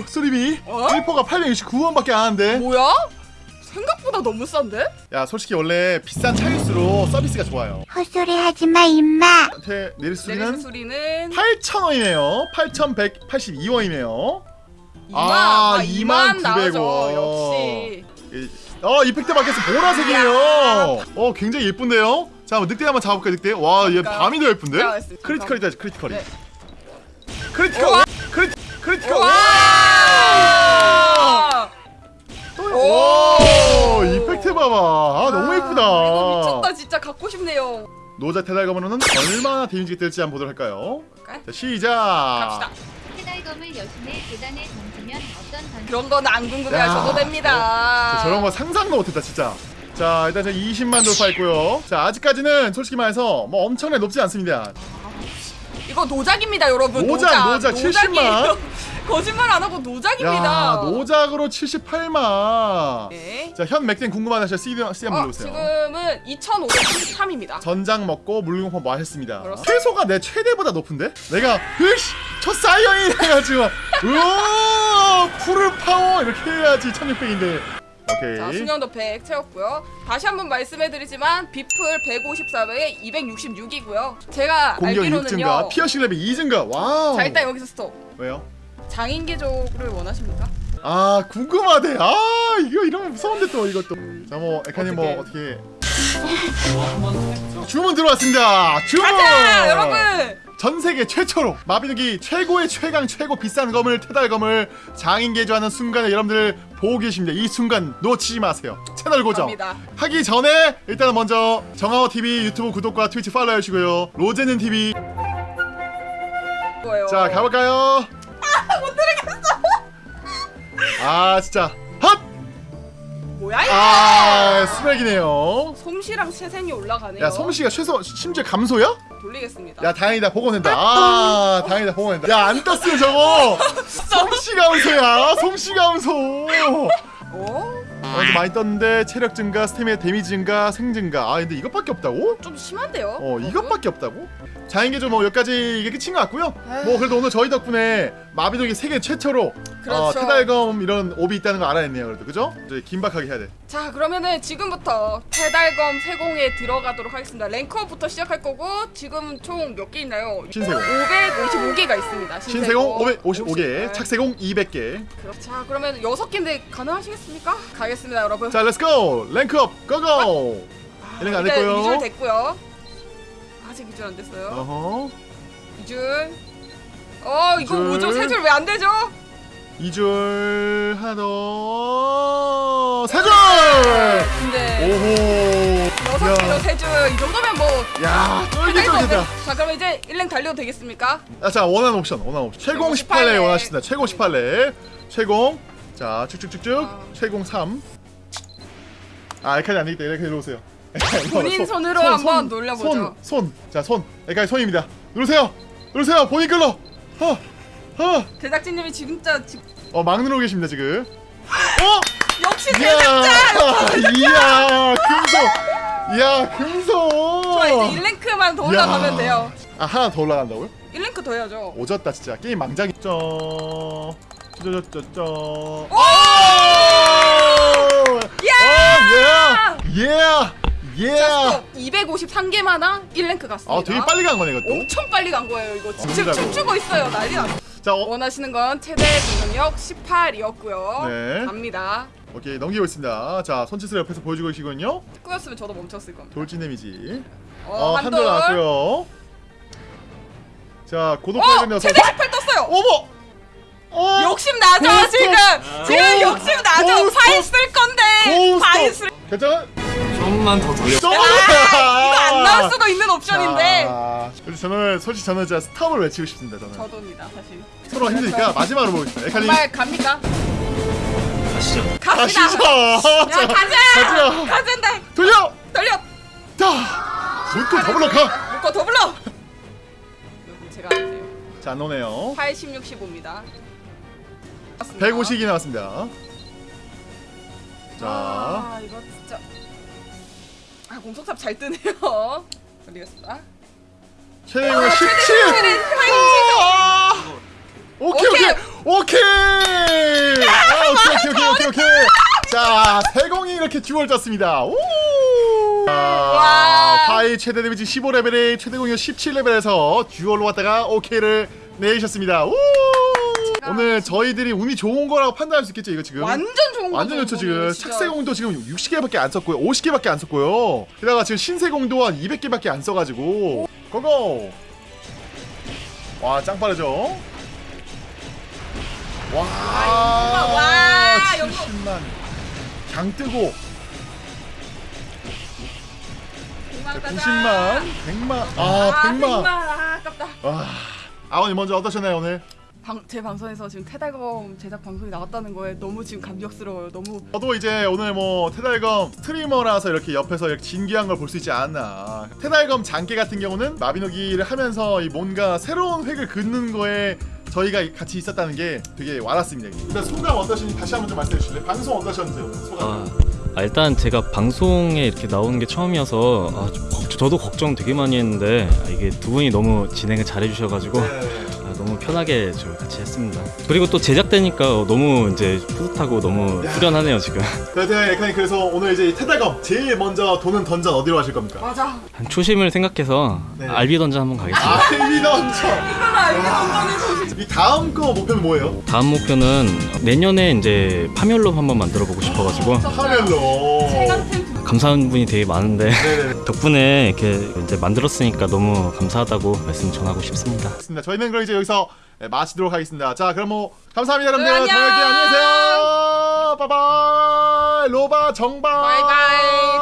어우 수리비 어? 1퍼가 869원밖에 안 하는데 뭐야? 생각보다 너무 싼데? 야 솔직히 원래 비싼 차일수록 서비스가 좋아요 헛소리 하지 마, 임마. 한테 내릴 수리는 소리는 8,000원이네요 8,182원이네요 2만, 아, 아, 2만 나오죠 2,900원. 역시 어 이펙트 밖에서 보라색이에요 어 굉장히 예쁜데요 자 한번 늑대 한번 잡아볼까 늑대 와얘 그러니까요. 밤이 더 예쁜데. critical이다 critical이 네. critical critical 봐봐 아 너무 예쁘다. 이거 미쳤다. 진짜 갖고 싶네요. 노작 테달검으로는 얼마나 데미지가 될지 한번 보도록 할까요? 볼까요? 자 시작! 갑시다. 테달검을 여신의 계단에 던지면 어떤 던 그런 건 안 궁금해하셔도 야. 됩니다. 자, 저런 거 상상도 못했다 진짜. 자 일단 저 20만 돌파했고요. 자 아직까지는 솔직히 말해서 뭐 엄청나게 높지 않습니다. 이거 노작입니다 여러분. 노작, 노작, 노작이에요. 70만. 거짓말 안 하고 노작입니다. 야 노작으로 78만. 네. 자현 맥땡 궁금하다 하시면 CD, 한번 어, 눌러보세요. 지금은 2,533입니다. 전장 먹고 물공포 그렇습니다. 최소가 내 최대보다 높은데? 내가 으씨 첫 사이언이 해가지고. 우와 풀을 파워. 이렇게 해야지 1600인데. 오케이. 자 수년도 100 채웠고요. 다시 한번 말씀해드리지만 비플 154배에 266이고요. 제가 공격 6 증가 알기로는요. 피어싱 레벨 2 증가. wow. 자 일단 여기서 스톱. 왜요? 장인개조를 원하십니까? 아 궁금하대. 아 이거 이러면 무서운데 또 이것도. 자뭐 에카님 뭐 어떻게? 주문 들어왔습니다. 주문! 가자 여러분! 전 세계 최초로 마비노기 최고의 최강 최고 비싼 검을 테달검을 장인 개조하는 순간에 여러분들 보고 계십니다. 이 순간 놓치지 마세요. 채널 고정. 갑니다. 하기 전에 일단은 먼저 정하워 TV 유튜브 구독과 트위치 팔로우 해주시고요. 로제는 TV. 거예요. 자 가볼까요? 아 진짜. 헛! 뭐야 이거 아 스맥이네요. 솜씨랑 세생이 올라가네요. 야 솜씨가 최소 심지어 감소야? 돌리겠습니다. 야 다행이다. 복원된다. 아 다행이다. 복원된다. 야안 떴으면 저거. 솜씨 감소야. 솜씨 감소. 어? 어, 좀 많이 떴는데 체력 증가 스태미나 데미지 증가 생 증가 아 근데 이것밖에 없다고? 좀 심한데요? 어? 이것밖에 없다고? 장인개조 뭐 여기까지 이게 끝인 것 같고요 뭐 그래도 오늘 저희 덕분에 마비노기 세계 최초로 어, 그렇죠. 테달검 이런 옵이 있다는 걸 알아냈네요 그래도 그죠? 이제 긴박하게 해야 돼 자 그러면은 지금부터 테달검 세공에 들어가도록 하겠습니다 rank up부터 시작할 거고 지금 총 몇 개 있나요? 신세공. 555개가 있습니다 신세공 555개 50개. 착세공 200개 그렇- 자 그러면 6개인데 가능하시겠습니까? 가겠습니다 여러분 자 let's go rank up go go 1랭크 안 됐고요 2줄 됐고요 아직 2줄 안 됐어요 어허 2줄 어 이거 줄. 뭐죠? 3줄 왜 안 되죠? 2줄 하나 더 3줄 근데 오호 6개로 야. 3줄 이 정도면 뭐야 쫄깃쫄깃하다 자 그럼 이제 1랭 달려도 되겠습니까? 아, 자 원하는 옵션 원하는 옵션 최공 최고 18렙 18렙. 원하십니다 최고 18렙 최공 자 쭉쭉쭉쭉 아. 최공 3 아, 에카이 안 되겠다. 에카이 누르세요. 본인 손 으로 한번 놀려보죠. 손, 손. 자, 손. 에카이 손입니다. 누르세요. 누르세요. 본인 끌로. 어, 어, 제작진님이 진짜 지... 어, 막 누르고 계십니다 지금. 어, 역시 제작자! 이야, 금소. 이야, 금소. 저 이제 1랭크만 더 올라가면 야. 돼요 아, 하나 더 올라간다고요? 1랭크 더 해야죠 오졌다 진짜. 게임 망작이. 쩌, 쩌쩌쩌쩌. 오! 야! 예! 예! 예! 자, 253개마나 1랭크 갔습니다 아, 되게 빨리 간 거네, 이것도. 엄청 빨리 간 거예요 이거 지금. 춤추고 있어요 난리 났어 자, 어, 원하시는 건 최대 공격력 18이었고요 네. 갑니다 오케이, 넘기고 있습니다. 자, 손짓을 옆에서 보여주고 계시군요. 꾸였으면 저도 멈췄을 겁니다 돌진 데미지. 어, 어, 한돌 한돌 나왔고요. 자, 고독 어! 녀석. 최대 18 떴어요 어머! 어! 욕심 나죠 고스톱! 지금 지금 고스톱! 욕심 나죠! 파일 쓸 건데! 파일 쓸 괜찮아? 좀만 더 돌려. 좀 아, 이거 안 나올 수도 있는 옵션인데 자, 그래서 저는 솔직히 저는 진짜 스탑을 외치고 싶습니다. 저는 저도입니다 사실 서로 힘드니까 마지막으로 보겠습니다. 에카님 정말 갑니까? 가시죠. 갑시다 가시죠. 야 자, 가자 가자. 가자인데 돌려. 돌려 자, 묶고 더블로 가. 묶어 더 불러 여러분 제가 자, 안 오네요. 80, 65입니다 150이 나왔습니다. 자, 아 이거 진짜 아 공속탑 잘 뜨네요. 어디 갔어? 최고 17! 오케이 오케이 오케이! 아, 오케이 오케이 오케이 오케이 아, 자 세공이 이렇게 듀얼 짰습니다. 오! 와! 파이 최대 데미지 15레벨에 최대 공격 17레벨에서 듀얼로 왔다가 오케이를 내셨습니다. 오! 오늘 저희들이 운이 좋은 거라고 판단할 수 있겠죠 이거 지금? 완전 좋은 거 완전 좋죠 지금. 착세공도 지금 60개밖에 안 썼고요. 50개밖에 안 썼고요. 게다가 지금 신세공도 한 200개밖에 안 써가지고. 고고! 와짱 빠르죠? 와, 와, 연금. 70만. 강 뜨고. 90만 100만 아 아 100만. 100만. 아, 아깝다. 와. 아버님 먼저 어떠셨나요 오늘 방, 제 방송에서 지금 테달검 제작 방송이 나왔다는 거에 너무 지금 감격스러워요 너무 저도 이제 오늘 뭐 테달검 스트리머라서 이렇게 옆에서 이렇게 진기한 걸 볼 수 있지 않았나 테달검 장기 같은 경우는 마비노기를 하면서 이 뭔가 새로운 획을 긋는 거에 저희가 같이 있었다는 게 되게 와닿습니다 일단 소감 어떠신지 다시 한번 좀 말씀해 주실래요? 방송 어떠셨는지 소감 아, 아, 일단 제가 방송에 이렇게 나오는 게 처음이어서 아, 좀 걱- 저도 걱정 되게 많이 했는데 아, 이게 두 분이 너무 진행을 잘해 주셔가지고 네. 아, 너무 편하게 저 같이 했습니다. 그리고 또 제작되니까 너무 이제 뿌듯하고 너무 후련하네요 지금. 그래서 약간 그래서 오늘 이제 이 테달검 제일 먼저 도는 던전 어디로 하실 겁니까? 맞아 한 초심을 생각해서 네. 알비 던전 한번 가겠습니다. 알비 던전 이 다음 거 목표는 뭐예요? 다음 목표는 내년에 이제 파멸로 한번 만들어 보고 싶어가지고 파멸로 감사한 분이 되게 많은데 덕분에 이렇게 이제 만들었으니까 너무 감사하다고 말씀 전하고 싶습니다. 알겠습니다. 저희는 그럼 이제 여기서 네, 마치도록 하겠습니다. 자, 그럼 뭐 감사합니다, 여러분들. 네, 안녕. 다음에 뵐게요. 안녕하세요. 바이바이. 로바 정바. 바이바이